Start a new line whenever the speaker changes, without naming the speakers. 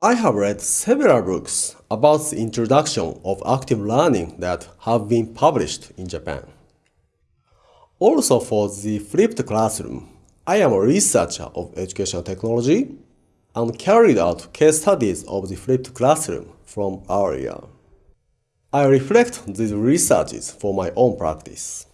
I have read several books about the introduction of active learning that have been published in Japan. Also for the flipped classroom, I am a researcher of educational technology and carried out case studies of the flipped classroom from our. I reflect these researches for my own practice.